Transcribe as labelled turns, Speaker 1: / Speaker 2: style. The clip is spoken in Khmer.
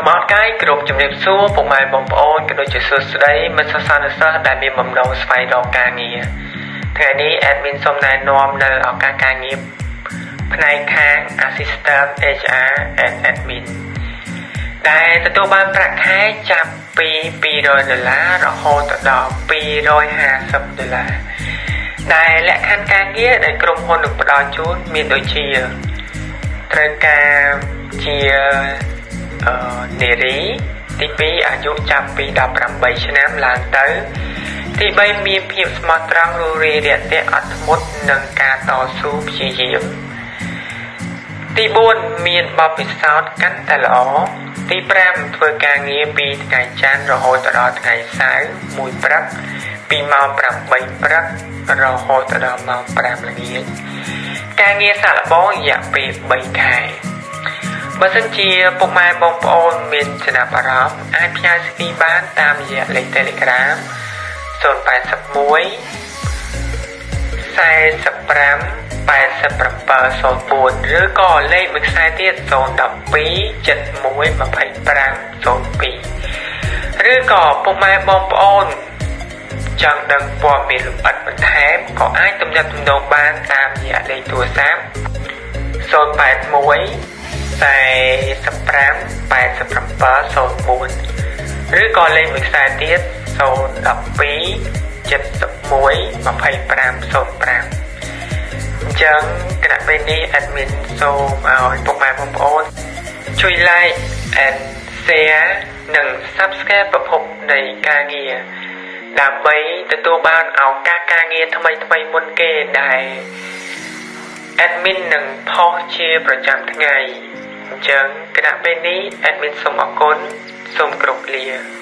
Speaker 1: សូមអរកាយគ្រប់ជំរាបសួរពុកម៉ែបងប្អូនក៏ដូចជាសួស្តីមិត្តសិស្សសានុសិស្សដែលមានបំណងស្វែងរកការងារថ្ងៃនេះ admin សូមណែនាំនៅឱកាសការងារផ្នែកខាង Assistant HR and Admin ដែលទទួលបានប្រាក់ខែចាប់ពី200ដុល្លាររហូតដល់250ដុល្លារដែលលក្ខខណ្ឌការងារដែលក្រុមហ៊ុននឹងផ្ដល់ជូនមានដូចជាត្រូវការជាអឺ នារីទី2អាយុចាប់ពី18ឆ្នាំឡើងទៅ ទី3មានភាពស្មោះត្រង់រួរាយរាក់ទាក់អត់ធ្មត់និងការតស៊ូព្យាយាមទី4មានបទពិសោធន៍កាន់តែល្អទី5ធ្វើការងារពីថ្ងៃច័ន្ទរហូតដល់ថ្ងៃសៅរ៍មួយព្រឹកពីម៉ោង8ព្រឹករហូតដល់ម៉ោង5ល្ងាចការងារសាកល្បងរយៈពេល3ខែ បើសិនជាពុកម៉ែបងប្អូនមានចំណាប់អារម្មណ៍អាចផ្ញើ CV បានតាមរយៈលេខ Telegram 081 45 8704ឬក៏លេខមួយខ្សែទៀត012 71 25 02ឬក៏ពុកម៉ែបងប្អូនចង់ដឹងព័ត៌មានលម្អិតបន្ថែមក៏អាចទំនាក់ទំនងបានតាមរយៈលេខទូរស័ព្ទ081 45 8704ឬក៏លេខមួយខ្សែទៀត012 71 2505អញ្ចឹងគណៈពេលនេះ admin សូមឲ្យពុកម៉ែបងប្អូនជួយ like and share និង subscribe ប្រភពនៃការងារដើម្បីទទួលបានឱកាសការងារថ្មីថ្មីមុនគេដែល admin នឹងផុសជាប្រចាំថ្ងៃ អញ្ចឹងគណៈពេលនេះ admin សូមអរគុណសូមគោរពលា